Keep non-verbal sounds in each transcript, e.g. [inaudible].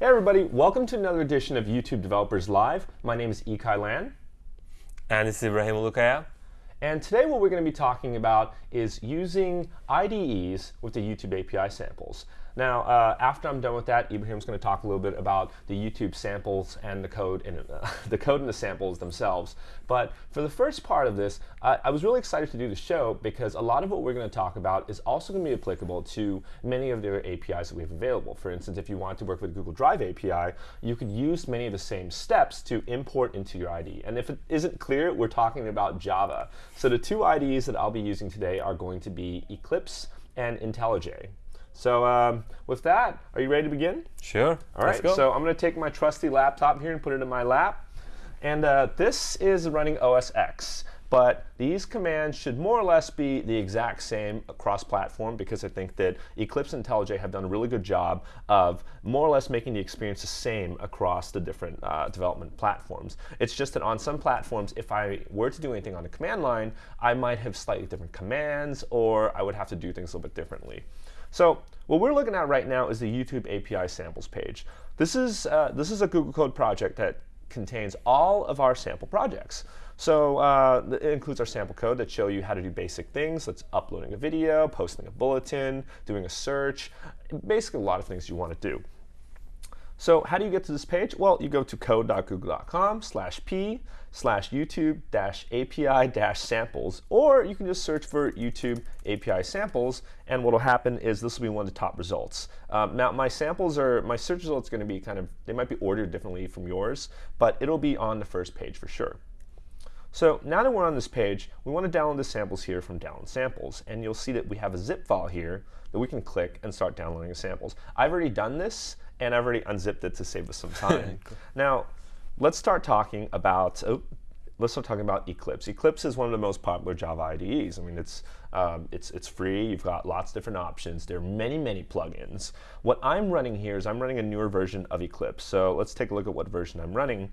Hey everybody, welcome to another edition of YouTube Developers Live. My name is Ikai Lan. And this is Ibrahim Ulukaya. And today what we're going to be talking about is using IDEs with the YouTube API samples. Now, uh, after I'm done with that, Ibrahim's going to talk a little bit about the YouTube samples and the code and [laughs] uh, the code and the samples themselves. But for the first part of this, uh, I was really excited to do the show because a lot of what we're going to talk about is also going to be applicable to many of the APIs that we have available. For instance, if you want to work with Google Drive API, you could use many of the same steps to import into your IDE. And if it isn't clear, we're talking about Java. So the two IDEs that I'll be using today are going to be Eclipse and IntelliJ. So um, with that, are you ready to begin? Sure. All right. So I'm going to take my trusty laptop here and put it in my lap. And uh, this is running OS X. But these commands should more or less be the exact same across platform because I think that Eclipse and IntelliJ have done a really good job of more or less making the experience the same across the different uh, development platforms. It's just that on some platforms, if I were to do anything on the command line, I might have slightly different commands or I would have to do things a little bit differently. So what we're looking at right now is the YouTube API samples page. This is, uh, this is a Google Code project that contains all of our sample projects. So uh, it includes our sample code that show you how to do basic things. That's uploading a video, posting a bulletin, doing a search, basically a lot of things you want to do. So how do you get to this page? Well, you go to code.google.com slash p slash YouTube dash API dash samples, or you can just search for YouTube API samples, and what will happen is this will be one of the top results. Um, now, my samples are, my search results going to be kind of, they might be ordered differently from yours, but it'll be on the first page for sure. So now that we're on this page, we want to download the samples here from Download Samples. And you'll see that we have a zip file here that we can click and start downloading the samples. I've already done this, and I've already unzipped it to save us some [laughs] time. cool. Now, let's start talking about, oh, let's start talking about Eclipse. Eclipse is one of the most popular Java IDEs. I mean, it's, um, it's, it's free. You've got lots of different options. There are many, many plugins. What I'm running here is I'm running a newer version of Eclipse. So let's take a look at what version I'm running.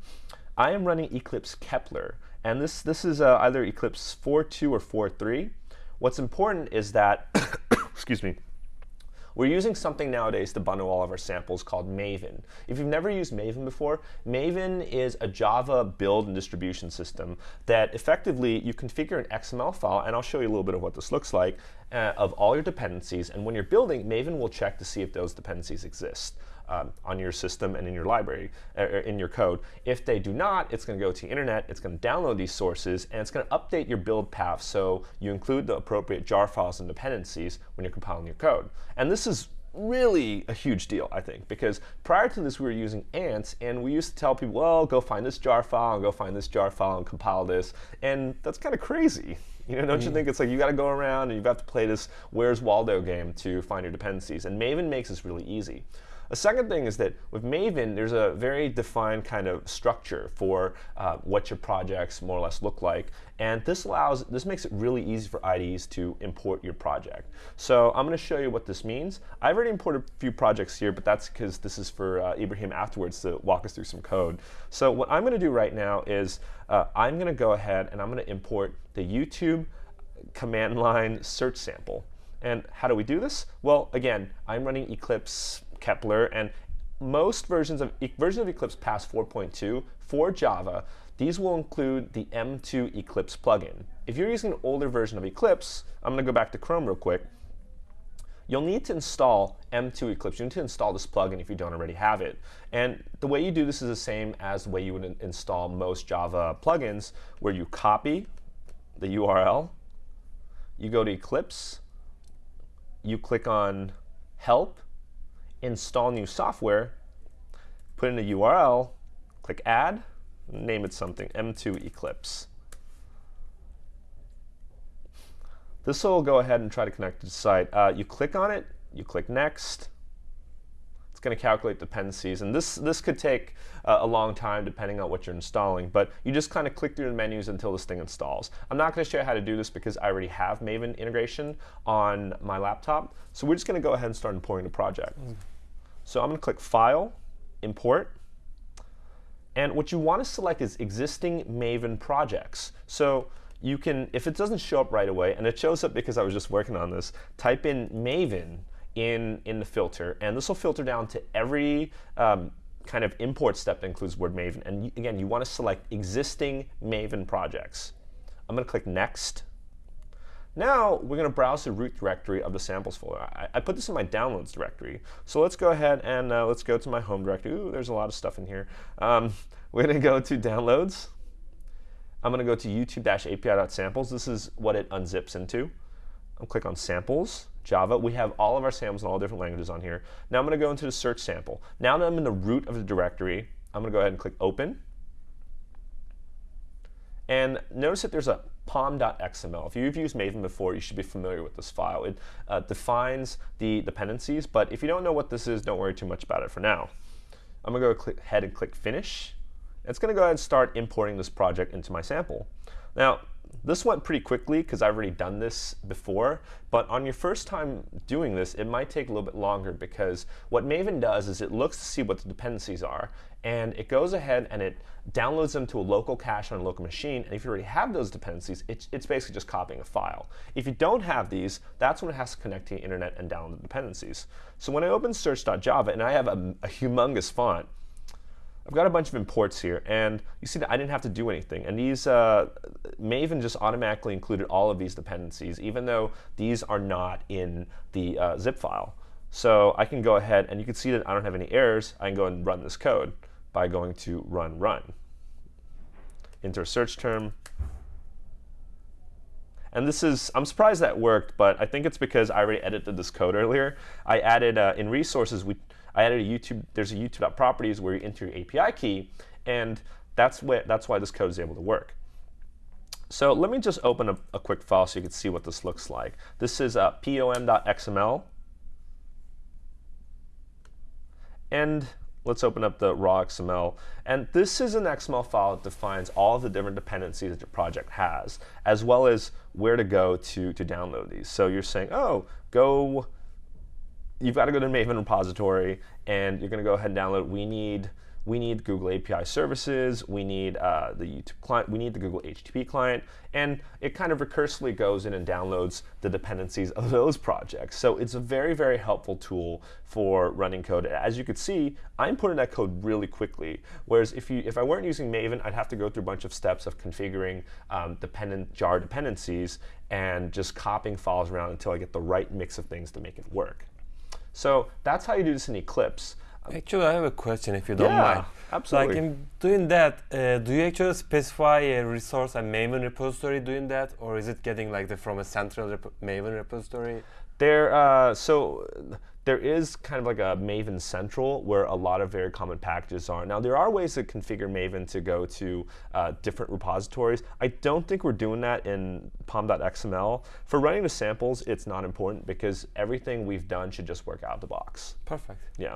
I am running Eclipse Kepler. And this, this is uh, either Eclipse 4.2 or 4.3. What's important is that, [coughs] excuse me, we're using something nowadays to bundle all of our samples called Maven. If you've never used Maven before, Maven is a Java build and distribution system that effectively you configure an XML file, and I'll show you a little bit of what this looks like, uh, of all your dependencies. And when you're building, Maven will check to see if those dependencies exist um, on your system and in your library, uh, in your code. If they do not, it's going to go to the internet, it's going to download these sources, and it's going to update your build path so you include the appropriate jar files and dependencies when you're compiling your code. And this is really a huge deal, I think, because prior to this, we were using ants, and we used to tell people, well, go find this jar file, and go find this jar file, and compile this, and that's kind of crazy. You know, don't mm. you think it's like you got to go around and you have got to play this Where's Waldo game to find your dependencies? And Maven makes this really easy. A second thing is that with Maven, there's a very defined kind of structure for uh, what your projects more or less look like. And this allows, this makes it really easy for IDEs to import your project. So I'm going to show you what this means. I've already imported a few projects here, but that's because this is for uh, Ibrahim afterwards to walk us through some code. So what I'm going to do right now is uh, I'm going to go ahead and I'm going to import the YouTube command line search sample. And how do we do this? Well, again, I'm running Eclipse Kepler, and most versions of version of Eclipse past 4.2 for Java, these will include the M2 Eclipse plugin. If you're using an older version of Eclipse, I'm going to go back to Chrome real quick. You'll need to install M2 Eclipse. You need to install this plugin if you don't already have it. And the way you do this is the same as the way you would install most Java plugins, where you copy the URL, you go to Eclipse, you click on Help, install new software, put in a URL, click Add, name it something, M2 Eclipse. This will go ahead and try to connect to the site. Uh, you click on it, you click Next, it's going to calculate dependencies. And this, this could take uh, a long time depending on what you're installing. But you just kind of click through the menus until this thing installs. I'm not going to show you how to do this because I already have Maven integration on my laptop. So we're just going to go ahead and start importing the project. Mm. So I'm going to click File, Import. And what you want to select is existing Maven projects. So you can, if it doesn't show up right away, and it shows up because I was just working on this, type in Maven in, in the filter, and this will filter down to every um, kind of import step that includes word Maven. And again, you want to select existing Maven projects. I'm going to click Next. Now we're going to browse the root directory of the samples folder. I, I, put this in my downloads directory. So let's go ahead and uh, let's go to my home directory. Ooh, there's a lot of stuff in here. Um, [laughs] we're going to go to downloads. I'm going to go to youtube-api.samples. This is what it unzips into. I'll click on samples, Java. We have all of our samples in all different languages on here. Now I'm going to go into the search sample. Now that I'm in the root of the directory, I'm going to go ahead and click open. And notice that there's a pom.xml. If you've used Maven before, you should be familiar with this file. It uh, defines the dependencies, but if you don't know what this is, don't worry too much about it for now. I'm going to go ahead and click Finish. It's going to go ahead and start importing this project into my sample. Now, this went pretty quickly because I've already done this before, but on your first time doing this, it might take a little bit longer because what Maven does is it looks to see what the dependencies are, and it goes ahead and it downloads them to a local cache on a local machine, and if you already have those dependencies, it's, it's basically just copying a file. If you don't have these, that's when it has to connect to the internet and download the dependencies. So when I open search.java, and I have a, a humongous font, I've got a bunch of imports here, and you see that I didn't have to do anything. And these, uh, Maven just automatically included all of these dependencies, even though these are not in the uh, zip file. So I can go ahead, and you can see that I don't have any errors. I can go and run this code by going to run run. Enter search term. And this is, I'm surprised that worked, but I think it's because I already edited this code earlier. I added, uh, in resources, we I added a YouTube, there's a YouTube.properties where you enter your API key, and that's, what, that's why this code is able to work. So let me just open a, a quick file so you can see what this looks like. This is uh, pom.xml. And let's open up the raw XML. And this is an XML file that defines all the different dependencies that your project has, as well as where to go to, to download these. So you're saying, oh, go you've got to go to the Maven repository and you're going to go ahead and download. We need we need Google API services, we need uh, the YouTube client, we need the Google HTTP client, and it kind of recursively goes in and downloads the dependencies of [laughs] those projects. So it's a very, very helpful tool for running code. As you could see, I'm putting that code really quickly, whereas if, you, if I weren't using Maven, I'd have to go through a bunch of steps of configuring um, dependent jar dependencies and just copying files around until I get the right mix of things to make it work. So that's how you do this in Eclipse. Actually, I have a question if you don't yeah, mind. Absolutely. Like in doing that, uh, do you actually specify a resource, a Maven repository doing that, or is it getting like the, from a central rep Maven repository? There, uh, so there is kind of like a Maven Central where a lot of very common packages are. Now, there are ways to configure Maven to go to uh, different repositories. I don't think we're doing that in pom.xml. For running the samples, it's not important because everything we've done should just work out of the box. Perfect. Yeah.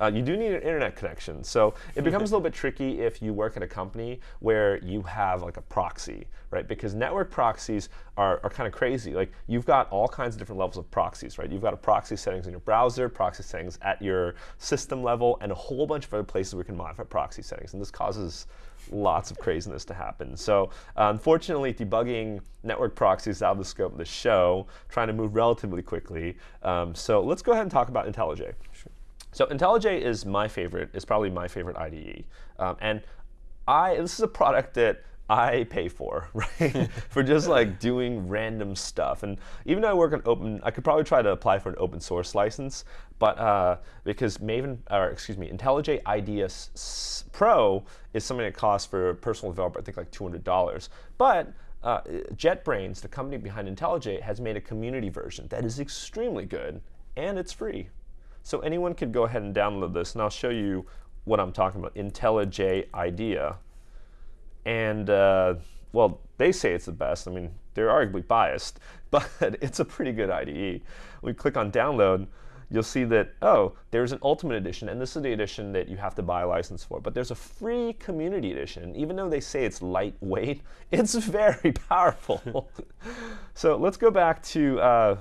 Uh, you do need an internet connection. So it becomes a little bit tricky if you work at a company where you have like a proxy, right? Because network proxies are, are kind of crazy. Like you've got all kinds of different levels of proxies, right? You've got a proxy settings in your browser, proxy settings at your system level, and a whole bunch of other places where we can modify proxy settings. And this causes lots of craziness to happen. So uh, unfortunately, debugging network proxies out of the scope of the show, trying to move relatively quickly. Um, so let's go ahead and talk about IntelliJ. Sure. So IntelliJ is my favorite, is probably my favorite IDE. Um, and I, this is a product that I pay for, [laughs] right? [laughs] for just like doing random stuff. And even though I work on open, I could probably try to apply for an open source license, but uh, because Maven, or excuse me, IntelliJ IDEA Pro is something that costs for a personal developer, I think like $200. But uh, JetBrains, the company behind IntelliJ, has made a community version that is extremely good, and it's free. So anyone could go ahead and download this, and I'll show you what I'm talking about, IntelliJ IDEA. And, uh, well, they say it's the best. I mean, they're arguably biased, [laughs] but it's a pretty good IDE. We click on download, you'll see that, oh, there's an Ultimate Edition, and this is the edition that you have to buy a license for. But there's a free Community Edition. Even though they say it's lightweight, [laughs] it's very [laughs] powerful. so let's go back to uh,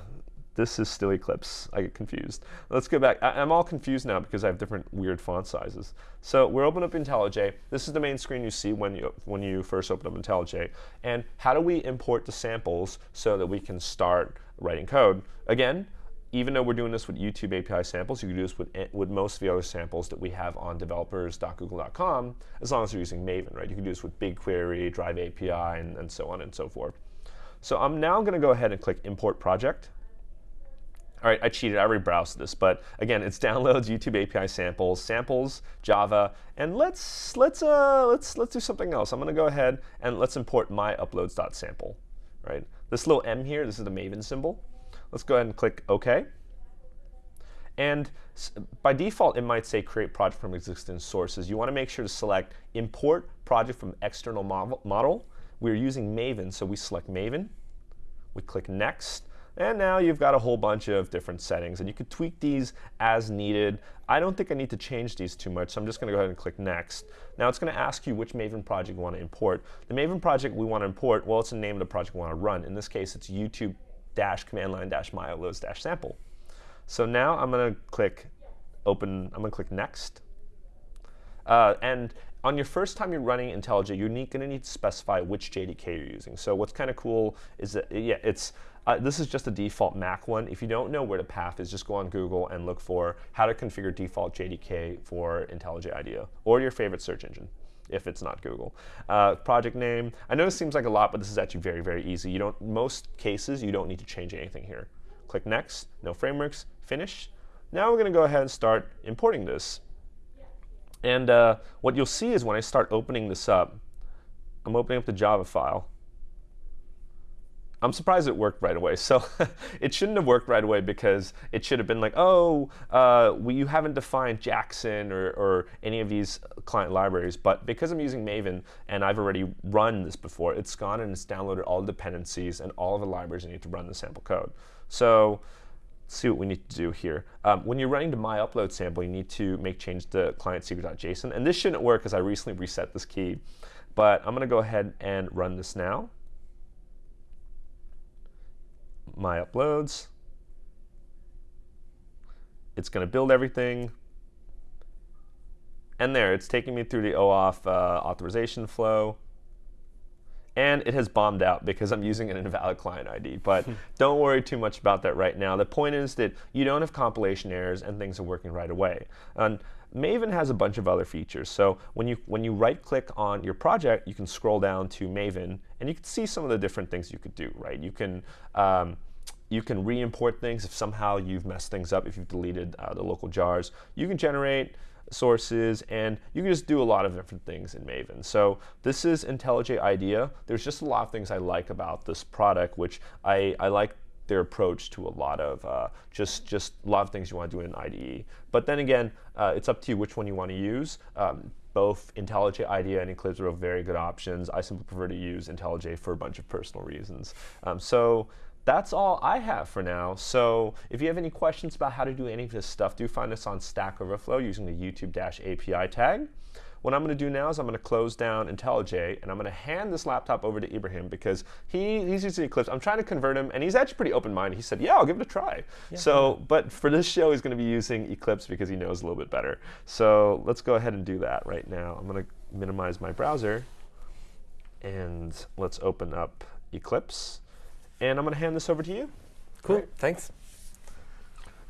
this is still Eclipse. I get confused. Let's go back. I, am all confused now because I have different weird font sizes. So we're open up IntelliJ. This is the main screen you see when you when you first open up IntelliJ. And how do we import the samples so that we can start writing code? Again, even though we're doing this with YouTube API samples, you can do this with, with most of the other samples that we have on developers.google.com, as long as you're using Maven, right? You can do this with BigQuery, Drive API, and, and so on and so forth. So I'm now going to go ahead and click Import Project. All right, I cheated. I already browsed this, but again, it's downloads, YouTube API samples, samples, Java, and let's let's uh let's let's do something else. I'm going to go ahead and let's import my uploads.sample. Right, this little M here, this is the Maven symbol. Let's go ahead and click OK. And by default, it might say create project from existing sources. You want to make sure to select import project from external model. We're using Maven, so we select Maven. We click next. And now you've got a whole bunch of different settings. And you can tweak these as needed. I don't think I need to change these too much, so I'm just going to go ahead and click Next. Now it's going to ask you which Maven project you want to import. The Maven project we want to import, well, it's the name of the project we want to run. In this case, it's YouTube dash command line dash myuploads dash sample. So now I'm going to click open, I'm to click next. Uh, and on your first time you're running IntelliJ, you're going to need to specify which JDK you're using. So what's kind of cool is that, yeah, it's uh, this is just a default Mac one. If you don't know where the path is, just go on Google and look for how to configure default JDK for IntelliJ IDEA or your favorite search engine if it's not Google. Uh, project name, I know this seems like a lot, but this is actually very, very easy. You don't, most cases, you don't need to change anything here. Click next, no frameworks, finish. Now we're gonna go ahead and start importing this. And uh, what you'll see is when I start opening this up, I'm opening up the Java file. I'm surprised it worked right away. [laughs] So it shouldn't have worked right away because it should have been like, oh, uh, we, you haven't defined Jackson or, or, any of these client libraries. But because I'm using Maven and I've already run this before, it's gone and it's downloaded all the dependencies and all of the libraries I need to run the sample code. So let's see what we need to do here. Um, when you're running the my upload sample, you need to make change to client secret.json. And this shouldn't work because I recently reset this key. But I'm going to go ahead and run this now my uploads. It's going to build everything. And there, it's taking me through the OAuth uh, authorization flow. And it has bombed out because I'm using an invalid client ID. But [laughs] don't worry too much about that right now. The point is that you don't have compilation errors and things are working right away. And Maven has a bunch of other features. So when you when you right click on your project, you can scroll down to Maven and you can see some of the different things you could do, right? You can um, you can re-import things if somehow you've messed things up, if you've deleted uh, the local jars. You can generate sources, and you can just do a lot of different things in Maven. So this is IntelliJ IDEA. There's just a lot of things I like about this product, which I, I like their approach to a lot of uh, just just a lot of things you want to do in IDE. But then again, uh, it's up to you which one you want to use. Um, both IntelliJ IDEA and Eclipse are very good options. I simply prefer to use IntelliJ for a bunch of personal reasons. Um, so that's all I have for now. So if you have any questions about how to do any of this stuff, do find us on Stack Overflow using the YouTube API tag. What I'm going to do now is I'm going to close down IntelliJ and I'm going to hand this laptop over to Ibrahim because he, he's using Eclipse. I'm trying to convert him and he's actually pretty open-minded. He said, yeah, I'll give it a try. Yeah, so, yeah. but for this show, he's going to be using Eclipse because he knows a little bit better. So let's go ahead and do that right now. I'm going to minimize my browser and let's open up Eclipse. And I'm going to hand this over to you. Cool. Right. Thanks.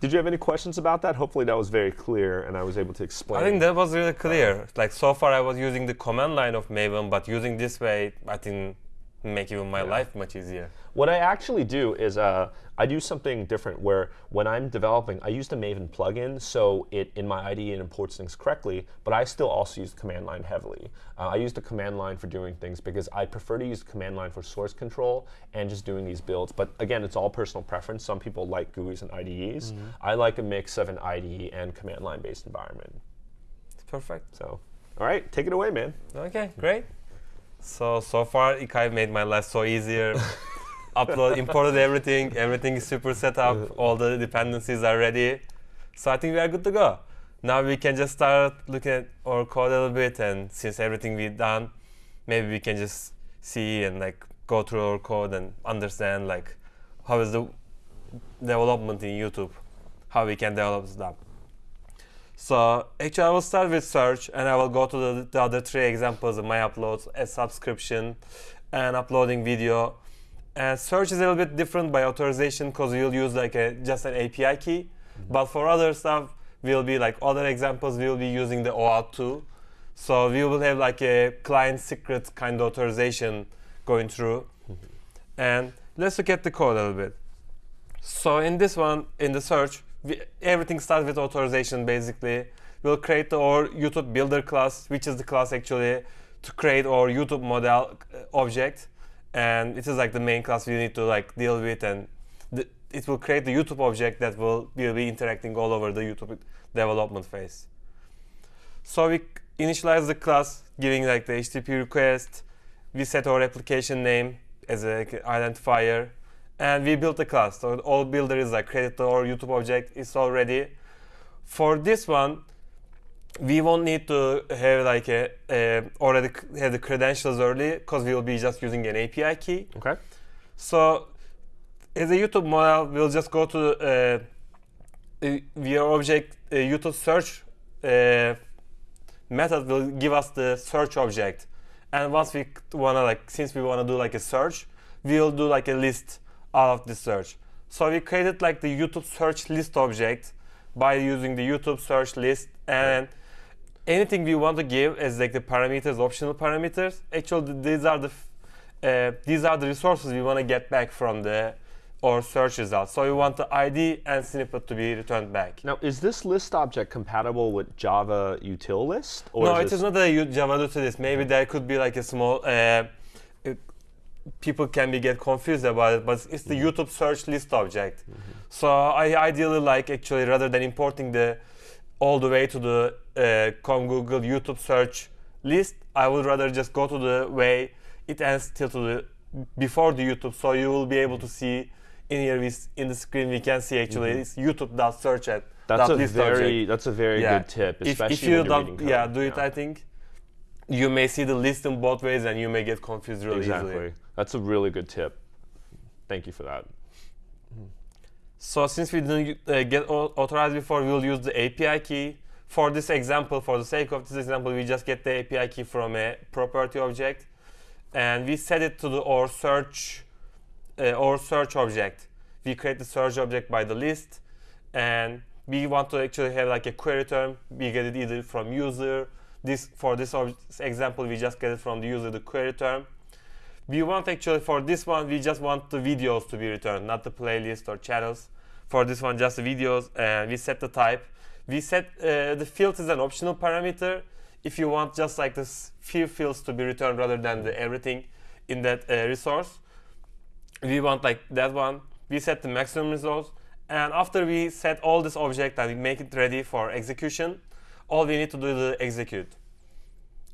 Did you have any questions about that? Hopefully that was very clear and I was able to explain. I think that was really clear. like so far I was using the command line of Maven, but using this way, I think make even my yeah. life much easier. What I actually do is uh, I do something different where when I'm developing, I use the Maven plugin so it in my IDE it imports things correctly, but I still also use the command line heavily. Uh, I use the command line for doing things because I prefer to use the command line for source control and just doing these builds. But again, it's all personal preference. Some people like GUIs and IDEs. Mm -hmm. I like a mix of an IDE and command line based environment. It's perfect. So, all right, take it away, man. Okay, great. So, so far, Ikai made my life so easier. [laughs] Upload, imported everything. Everything is super set up. All the dependencies are ready. So I think we are good to go. Now we can just start looking at our code a little bit. And since everything we've done, maybe we can just see and like go through our code and understand like how is the development in YouTube, how we can develop stuff. So actually I will start with search and I will go to the, the other three examples of my uploads, a subscription and uploading video. And search is a little bit different by authorization because you'll use like a just an API key. Mm-hmm. But for other stuff, we'll be like other examples, we'll be using the OAuth 2. So we will have like a client secret kind of authorization going through. Mm-hmm. And let's look at the code a little bit. So in this one, in the search, we, everything starts with authorization basically. We'll create our YouTube builder class, which is the class actually to create our YouTube model uh, object. And it is like the main class we need to like deal with and the, it will create the YouTube object that will, will be interacting all over the YouTube development phase. So we initialize the class giving like the HTTP request. We set our application name as an identifier and we built a class. So all builder is like created our YouTube object is already. For this one, we won't need to have like a, a already have the credentials early because we will be just using an API key. Okay. So as a YouTube model, we'll just go to uh, via object uh, YouTube search uh, method will give us the search object. And once we wanna like, since we wanna do like a search, we'll do like a list out of the search. So we created like the YouTube search list object by using the YouTube search list and anything we want to give as like the parameters, optional parameters. Actually, these are the uh, these are the resources we want to get back from the or search results. So we want the ID and snippet to be returned back. Now, is this list object compatible with Java util list? no, it this- is not a Java util list. Maybe there could be like a small. Uh, it- people can be get confused about it, but it's the mm-hmm. YouTube search list object. Mm-hmm. So I ideally like actually rather than importing the all the way to the uh, com Google YouTube search list, I would rather just go to the way it ends till to the before the YouTube. So you will be able to see in here we, in the screen we can see actually mm-hmm. it's YouTube.search at That's a very that's a very Yeah. good tip, If, especially if you when you're reading code. yeah, do it. I think you may see the list in both ways, and you may get confused really exactly. easily. That's a really good tip. Thank you for that. So since we didn't uh, get authorized before, we'll use the API key. For this example, for the sake of this example, we just get the API key from a property object, and we set it to the or search uh, or search object. We create the search object by the list, and we want to actually have like a query term. We get it either from user. This for this example, we just get it from the user the query term. We want actually for this one, we just want the videos to be returned, not the playlist or channels. For this one, just the videos, and we set the type. We set uh, the field is an optional parameter. If you want just like this few fields to be returned rather than the everything in that uh, resource, we want like that one. We set the maximum results, and after we set all this object and we make it ready for execution, all we need to do is execute.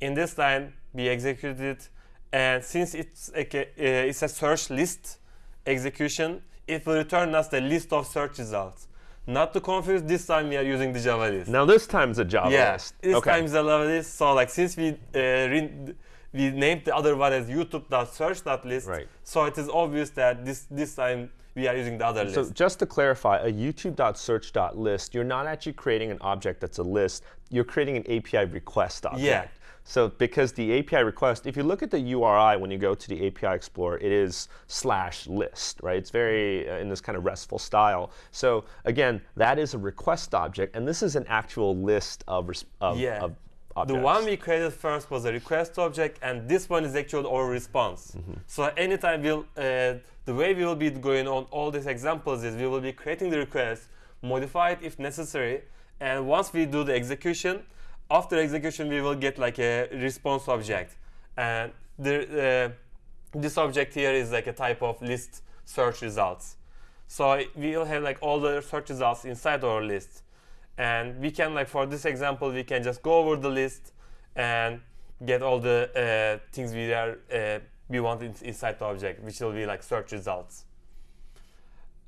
In this line, we execute it, and since it's a, uh, it's a search list execution, it will return us the list of search results. Not to confuse, this time we are using the Java list. Now this time's a Java yeah, list. this okay. time is a Java list. So like since we uh, we named the other one as YouTube.search.list, Right. so it is obvious that this this time we are using the other So list. So just to clarify, a YouTube.search.list, you're not actually creating an object that's a list. You're creating an API request object. Yeah. So because the API request, if you look at the URI when you go to the API Explorer, it is slash list, right? It's very uh, in this kind of RESTful style. So again, that is a request object, and this is an actual list of, of, Yeah. of The one we created first was a request object, and this one is actually our response. Mm-hmm. So anytime we'll, uh, the way we will be going on all these examples is we will be creating the request, modify it if necessary, and once we do the execution, after execution we will get like a response object, and the, uh, this object here is like a type of list search results. So we'll have like all the search results inside our list and we can like for this example we can just go over the list and get all the uh, things we are uh, we want in, inside the object which will be like search results.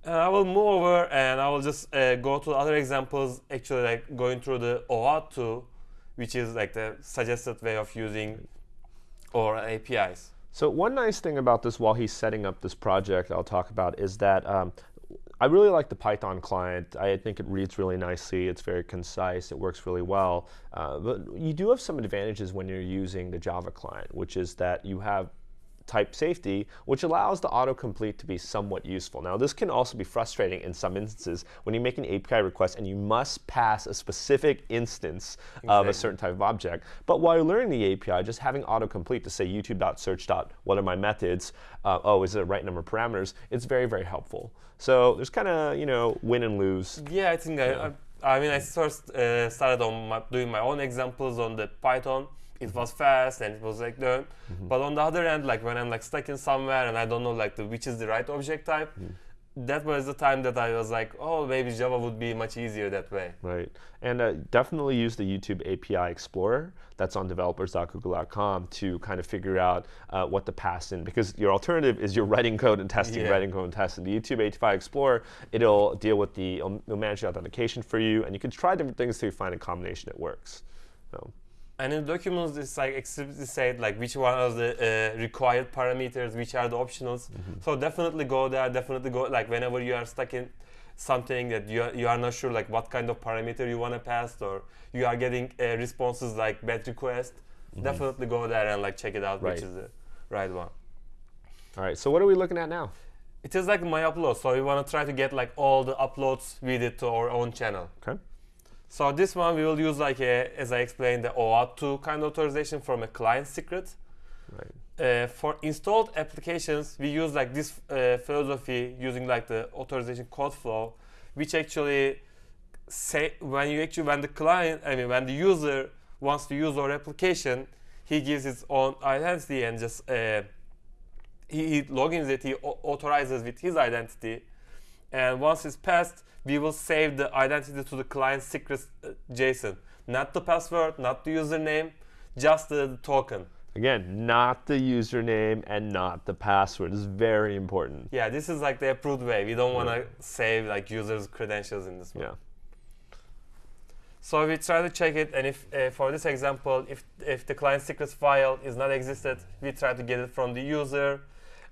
And I will move over and I will just uh, go to other examples actually like going through the OAuth 2 which is like the suggested way of using or APIs So one nice thing about this while he's setting up this project I'll talk about is that um, I really like the Python client. I think it reads really nicely. It's very concise. It works really well. Uh, but you do have some advantages when you're using the Java client, which is that you have type safety, which allows the autocomplete to be somewhat useful. Now, this can also be frustrating in some instances when you make an API request and you must pass a specific instance of a certain type of object. But while you're learning the API, just having autocomplete to say youtube.search. What are my methods? Uh, oh, is it the right number of parameters? It's very, very helpful. So there's kind of, you know, win and lose. Yeah, I think I, I, I mean, I first uh, started on my, doing my own examples on the Python. It was fast and it was like done. But on the other end, like when I'm like stuck in somewhere and I don't know like the, which is the right object type, that was the time that I was like, oh, maybe Java would be much easier that way. Right. And uh, definitely use the YouTube API Explorer that's on developers.google.com to kind of figure out uh, what to pass in. Because your alternative is you're writing code and testing, Yeah. writing code and testing. The YouTube API Explorer, it'll deal with the, it'll, it'll manage the authentication for you, and you can try different things till you find a combination that works. So, And in the documents, it's like explicitly said like which one are the uh, required parameters, which are the optionals. So definitely go there. Definitely go like whenever you are stuck in something that you are, you are not sure like what kind of parameter you want to pass or you are getting uh, responses like bad request. Definitely go there and like check it out Right. which is the right one. all right, so what are we looking at now? It is like my upload, so we want to try to get like all the uploads we did to our own channel. Okay. So this one we will use like a, as I explained, the OAuth2 kind of authorization from a client secret. Right. Uh, for installed applications, we use like this uh, philosophy using like the authorization code flow, which actually say when you actually when the client, I mean when the user wants to use our application, he gives his own identity and just uh, he, he logins it, he authorizes with his identity, and once it's passed, we will save the identity to the client secret uh, JSON, not the password, not the username, just the, the token. Again, not the username and not the password. Is very important. Yeah, this is like the approved way. We don't want to save like users' credentials in this one. Yeah. So we try to check it, and if uh, for this example, if if the client secrets file is not existed, we try to get it from the user,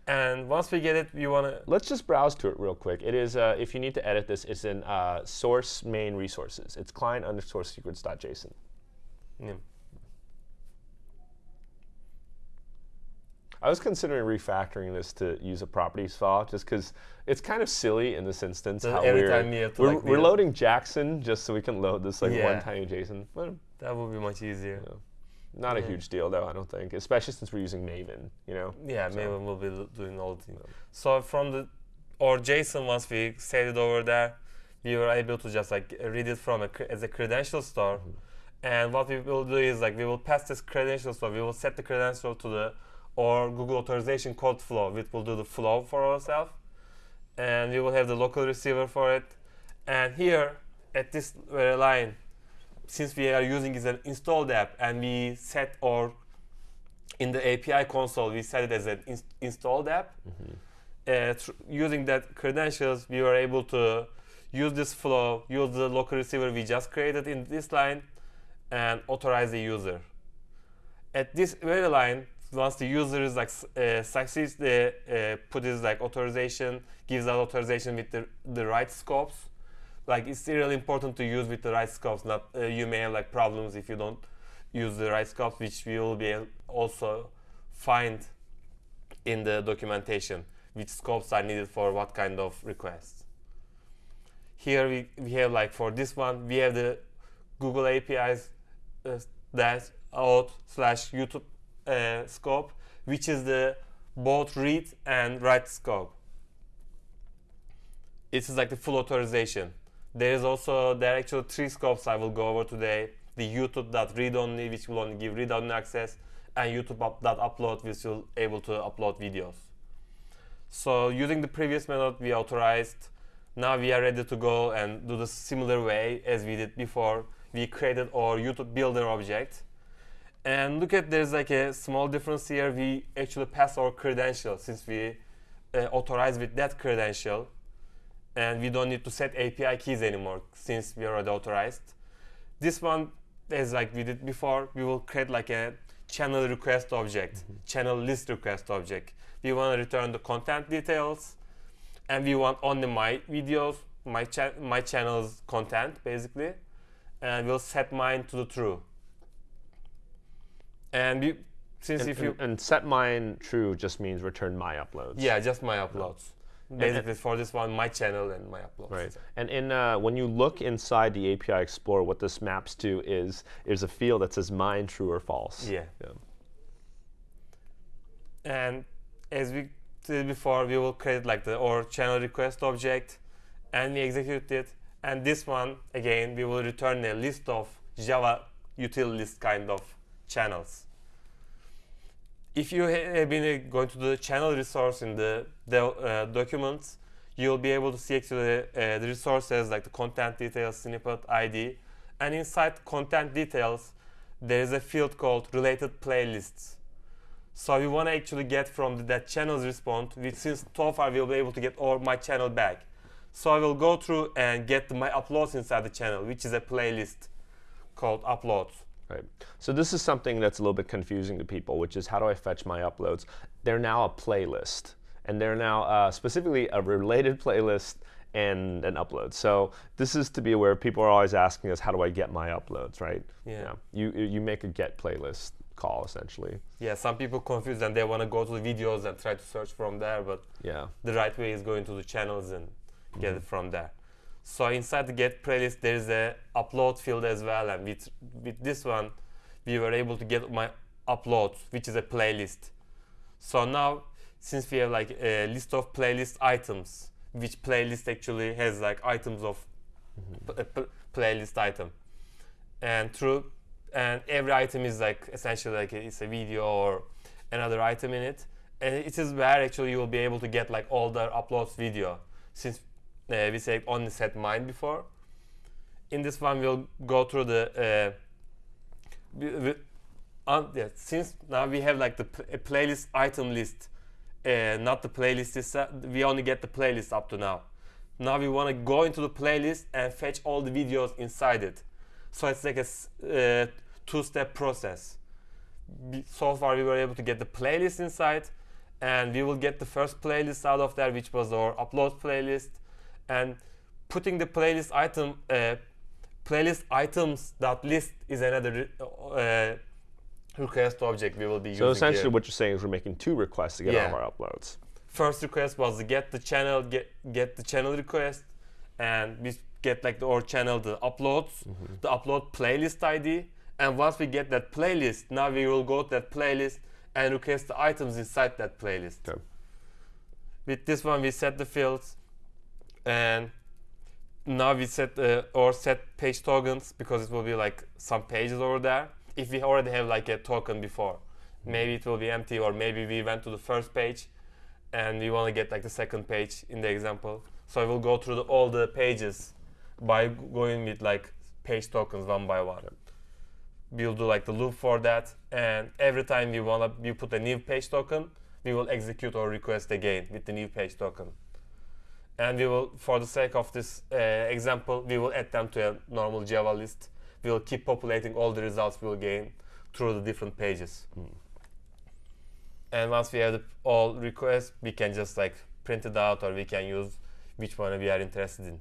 and once we get it, we want to Let's just browse to it real quick. It is, uh, if you need to edit this, it's in uh, source main resources. It's client underscore secrets.json. I was considering refactoring this to use a properties file just because it's kind of silly in this instance. How every we're, time you have to, we're, like, we're loading Jackson just so we can load this like one tiny JSON. That would be much easier. Not a huge deal though, I don't think, especially since we're using Maven. You know. Yeah, So- maybe we'll be doing all the things. So from the or JSON, once we set it over there, we were able to just like read it from a as a credential store. Mm-hmm. And what we will do is like we will pass this credential store. We will set the credential to the or Google authorization code flow, which will do the flow for ourselves. And we will have the local receiver for it. And here at this very line, since we are using is an installed app and we set or in the API console, we set it as an ins- installed app. Uh, thr- using that credentials, we were able to use this flow, use the local receiver we just created in this line, and authorize the user. At this very line, once the user is like uh, succeeds, the uh, put his like authorization, gives that authorization with the, the right scopes. Like it's really important to use with the right scopes. Not uh, you may have like problems if you don't use the right scopes, which we will be also find in the documentation which scopes are needed for what kind of requests. Here we, we have like for this one we have the Google APIs uh, dash auth slash YouTube uh, scope, which is the both read and write scope. It is like the full authorization. There is also there are actually three scopes I will go over today. The YouTube.read only, which will only give read only access, and YouTube.upload, which will able to upload videos. So using the previous method we authorized, now we are ready to go and do the similar way as we did before. We created our YouTube builder object. And look at there's like a small difference here. We actually pass our credential since we uh, with that credential. And we don't need to set API keys anymore since we are already authorized. This one is like we did before. We will create like a channel request object, mm-hmm. channel list request object. We want to return the content details, and we want only my videos, my cha- my channel's content basically, and we'll set mine to the true. And we, since And, if you and, and set mine true just means return my uploads. yeah, just my uploads. Basically, for this one, my channel and my uploads. Right. And in uh, when you look inside the API Explorer, what this maps to is there's a field that says mine true or false. Yeah. Yeah. And as we did before, we will create like the or channel request object, and we execute it. And this one again, we will return a list of Java util list kind of channels. If you have been uh, going to the channel resource in the, uh, documents, you'll be able to see actually uh, the resources like the content details, snippet ID, and inside content details, there is a field called related playlists. So we want to actually get from the, that channel's response, which since so far we'll be able to get all my channel back. So I will go through and get my uploads inside the channel, which is a playlist called uploads. Right. So this is something that's a little bit confusing to people, which is how do I fetch my uploads? They're now a playlist, and they're now uh, specifically a related playlist and an upload. So this is to be aware. People are always asking us, how do I get my uploads? Right. Yeah. You you make a get playlist call essentially. Yeah, some people confuse and they want to go to the videos and try to search from there, but Yeah. the right way is going to the channels and get it from there. So inside the get playlist, there is a upload field as well, and with with this one, we were able to get my uploads, which is a playlist. So now, since we have like a list of playlist items, which playlist actually has like items of mm-hmm. p- playlist item, and through and every item is like essentially like it's a video or another item in it, and it is where actually you will be able to get like all the uploads video since uh, we said only set mine before. In this one, we'll go through the. Uh, we, we, um, yeah, since now we have like the playlist item list, uh, not the playlist. We only get the playlist up to now. Now we want to go into the playlist and fetch all the videos inside it. So it's like a uh, two-step process. So far, we were able to get the playlist inside, and we will get the first playlist out of there, which was our upload playlist, and putting the playlist item uh, playlist items dot list is another uh, request object we will be So using So essentially, here. what you're saying is we're making two requests to get all of our uploads. first request was to get the channel get get the channel request and we get like the or channel the uploads Mm-hmm. the upload playlist id and once we get that playlist now we will go to that playlist and request the items inside that playlist Okay. with this one we set the fields and now we set uh, or set page tokens because it will be like some pages over there. If we already have like a token before maybe it will be empty or maybe we went to the first page and we want to get like the second page in the example. So I will go through the, all the pages by going with like page tokens one by one. We'll do like the loop for that and every time we want to we put a new page token we will execute our request again with the new page token and we will for the sake of this uh, example we will add them to a normal java list. We will keep populating all the results we will gain through the different pages. And once we have the, all requests we can just like print it out or we can use which one we are interested in.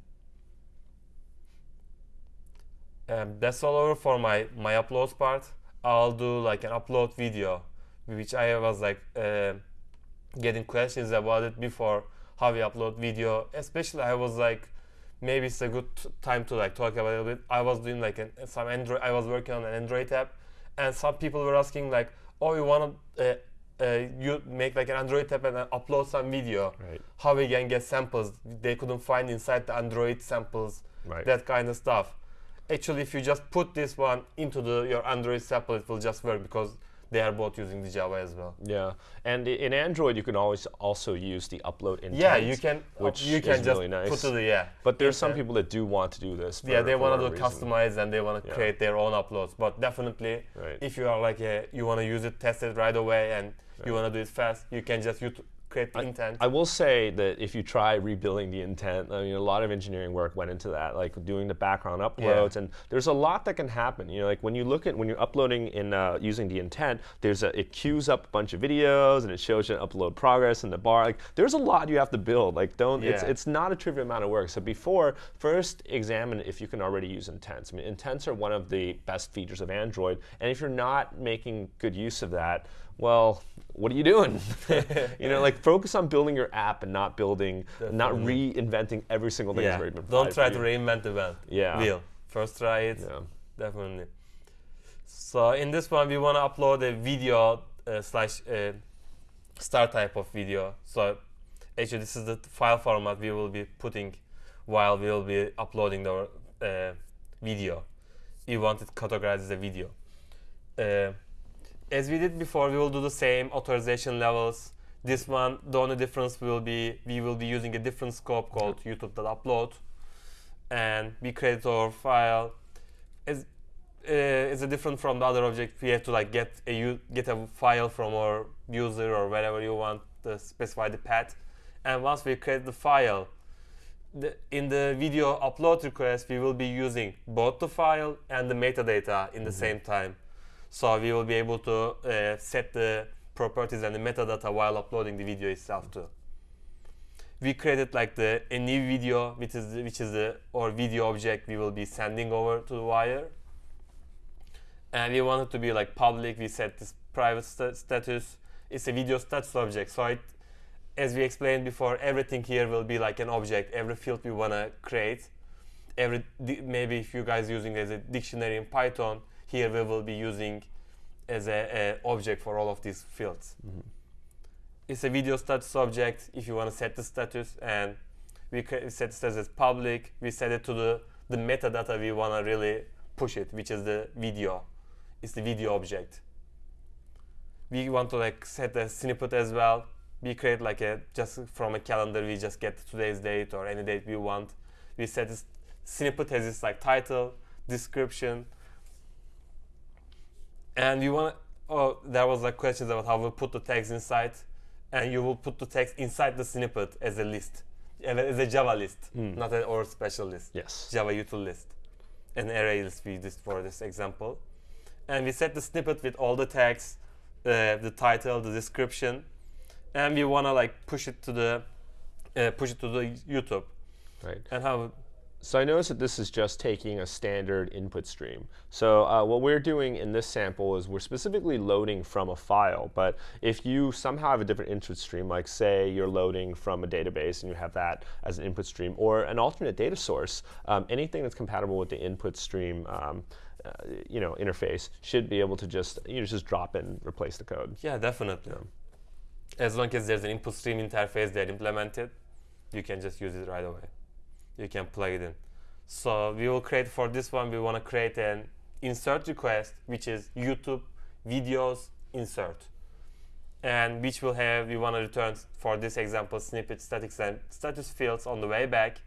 Um, that's all over for my my uploads part. I'll do like an upload video which i was like uh, getting questions about it before how we upload video. Especially i was like maybe it's a good time to like talk about it a bit. I was doing like an, some android i was working on an android app and some people were asking like oh you want to uh, uh, you make like an android app and uh, upload some video? Right. how we can get samples? They couldn't find inside the android samples Right. that kind of stuff. Actually if you just put this one into the your android sample it will just work because they are both using the java as well Yeah, and in Android you can always also use the upload intent. yeah you can uh, which you can is just really nice. put to the yeah But there's some people that do want to do this. For, yeah they want to do customize and they want to Yeah. create their own uploads but definitely Right. if you are like a, you want to use it test it right away and you want to do it fast you can just ut- create the intent. I will say that if you try rebuilding the intent, I mean, a lot of engineering work went into that, like doing the background uploads, and there's a lot that can happen. You know, like when you look at when you're uploading in uh, using the intent, there's a it queues up a bunch of videos and it shows you upload progress in the bar. Like there's a lot you have to build. Like don't it's it's not a trivial amount of work. So before first examine if you can already use intents. I mean, intents are one of the best features of Android, and if you're not making good use of that, well, what are you doing? [laughs] you know, like focus on building your app and not building, not reinventing every single thing yeah. that's been Don't try to reinvent the wheel. Yeah. Wheel. First try it. Yeah. Definitely. So in this one, we want to upload a video uh, slash uh, star type of video. So actually, this is the file format we will be putting while we will be uploading the uh, video. We want it categorized as a video. As we did before, we will do the same authorization levels. This one, the only difference will be we will be using a different scope called YouTube.upload, and we create our file. As uh, is it different from the other object? We have to like get a u- get a file from our user or wherever you want to specify the path, and once we create the file, the, in the video upload request we will be using both the file and the metadata in the same time. So we will be able to uh, set the properties and the metadata while uploading the video itself too. We created like the a new video, which is which is the or video object we will be sending over to the wire. And we want it to be like public. We set this private sta- status. It's a video status object. So it, as we explained before, everything here will be like an object. Every field we wanna create, every maybe if you guys using as a dictionary in Python, here we will be using as a, a object for all of these fields. Mm-hmm. It's a video status object. If you want to set the status, and we set the status as public, we set it to the the metadata we want to really push it, which is the video. It's the video object. We want to like set a snippet as well. We create like a just from a calendar. We just get today's date or any date we want. We set this snippet as its like title, description, and you want oh there was like questions about how we put the text inside. And you will put the text inside the snippet as a list. As a java list not an or special list. Yes. java util list. An array list we did for this example. And we set the snippet with all the tags uh, the title the description. And we want to like push it to the uh, push it to the youtube. Right. and how So I notice that this is just taking a standard input stream. So uh, what we're doing in this sample is we're specifically loading from a file. But if you somehow have a different input stream, like say you're loading from a database and you have that as an input stream, or an alternate data source, um, anything that's compatible with the input stream, um, uh, you know, interface should be able to just you know, just drop in, replace the code. Yeah, definitely. As long as there's an input stream interface that implemented, you can just use it right away. You can plug it in. So we will create for this one, we want to create an insert request, which is YouTube videos insert. And which will have, we want to return for this example, snippet statics and status fields on the way back.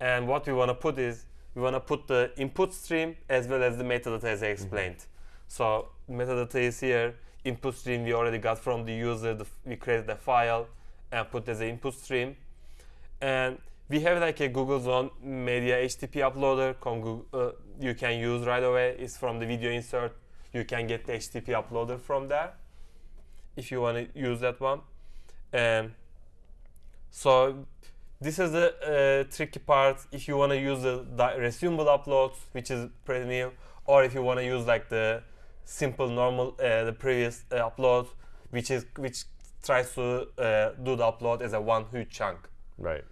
And what we want to put is, we want to put the input stream as well as the metadata as I mm-hmm. explained. So metadata is here. Input stream we already got from the user. The, we created a file and put as an input stream. And we have like a Google Zone Media HTTP uploader. com- Goo- uh, you can use right away. It's from the video insert. You can get the HTTP uploader from there if you want to use that one. And so this is the uh, tricky part. If you want to use the resumable uploads, which is pretty new, or if you want to use like the simple normal uh, the previous uh, upload, which is which tries to uh, do the upload as a one huge chunk. Right.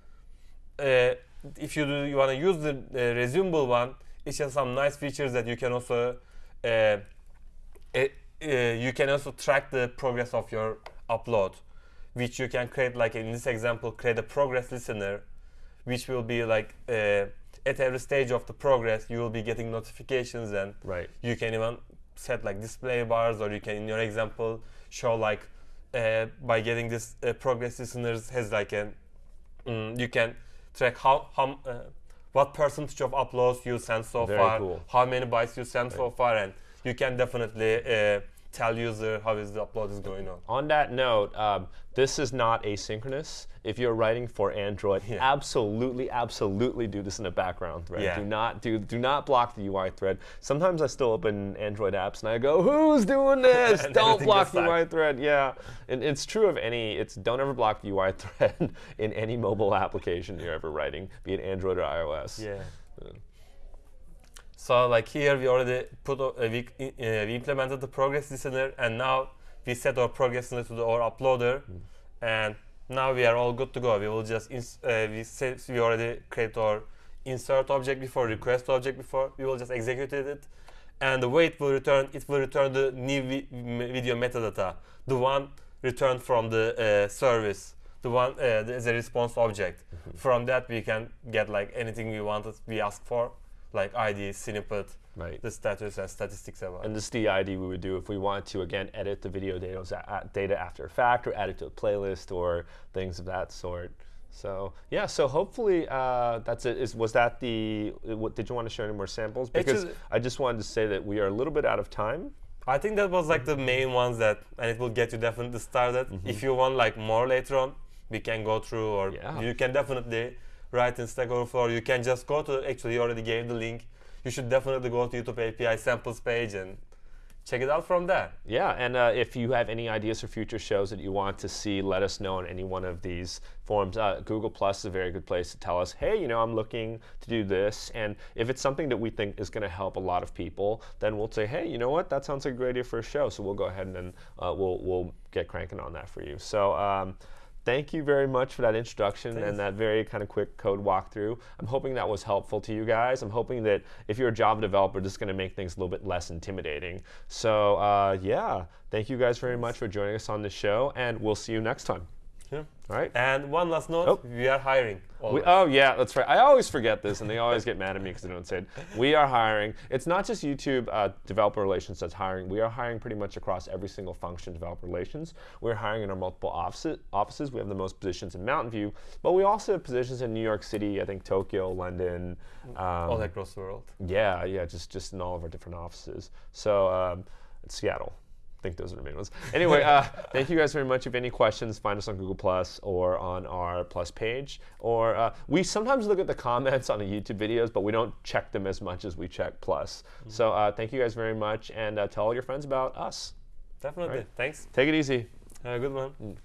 Uh, if you do, you want to use the uh, resumable one, it has some nice features that you can also uh, uh, uh, you can also track the progress of your upload, which you can create like in this example, create a progress listener, which will be like uh, at every stage of the progress you will be getting notifications and Right. you can even set like display bars or you can in your example show like uh, by getting this uh, progress listeners has like an mm, you can track how how uh, what percentage of uploads you sent so Very far cool. how many bytes you sent so far and you can definitely uh, tell user how is the upload is going on. On that note, um, this is not asynchronous. If you're writing for Android, Yeah. absolutely, absolutely do this in a background thread. Yeah. Do not do do not block the UI thread. Sometimes I still open Android apps and I go, "Who's doing [laughs] this? Don't block the. UI thread." Yeah, and it's true of any. It's don't ever block the UI [laughs] thread in any mobile application you're ever writing, be it Android or iOS. Yeah. So like here we already put uh, we, uh, we implemented the progress listener and now we set our progress listener to the our uploader and now we are all good to go. We will just ins- uh, we say we already create our insert object before request object before. We will just execute it and the way it will return it will return the new vi- video metadata. The one returned from the uh, service. The one uh, the- as a response object. From that we can get like anything we wanted we ask for like id snippet Right. the status and statistics about And this is the ID we would do if we want to, again, edit the video data, data after a fact or add it to a playlist or things of that sort. So, yeah, so hopefully uh, that's it. Is, was that the, uh, what, did you want to share any more samples? Because Actually- I just wanted to say that we are a little bit out of time. i think that was like the main ones that and it will get you definitely started if you want like more later on we can go through or Yeah. you can definitely write in stack overflow you can just go to actually you already gave the link you should definitely go to youtube api samples page and check it out from there Yeah, and uh, if you have any ideas for future shows that you want to see, let us know on any one of these forums. Uh, Google Plus is a very good place to tell us, hey, you know, I'm looking to do this. And if it's something that we think is going to help a lot of people, then we'll say, hey, you know what, that sounds like a great idea for a show. So we'll go ahead and then uh, we'll, we'll get cranking on that for you. So um, thank you very much for that introduction Thanks. and that very kind of quick code walkthrough. I'm hoping that was helpful to you guys. I'm hoping that if you're a Java developer, this is going to make things a little bit less intimidating. So, uh, yeah, thank you guys very much for joining us on the show, and we'll see you next time. Yeah. All right? and one last note Oh. we are hiring We, oh yeah, that's right. I always forget this, and they always get mad at me because I don't say it. We are hiring. It's not just YouTube uh, developer relations that's hiring. We are hiring pretty much across every single function developer relations. We're hiring in our multiple offices. Offices. We have the most positions in Mountain View, but we also have positions in New York City. I think Tokyo, London. Um, all across the world yeah, yeah, just just in all of our different offices. So um, Seattle. I think those are the main ones. Anyway, uh, thank you guys very much. If you have any questions, find us on Google Plus or on our Plus page. Or uh, we sometimes look at the comments on the YouTube videos, but we don't check them as much as we check Plus. So uh, thank you guys very much, and uh, tell all your friends about us. definitely Right. thanks Take it easy. have a good one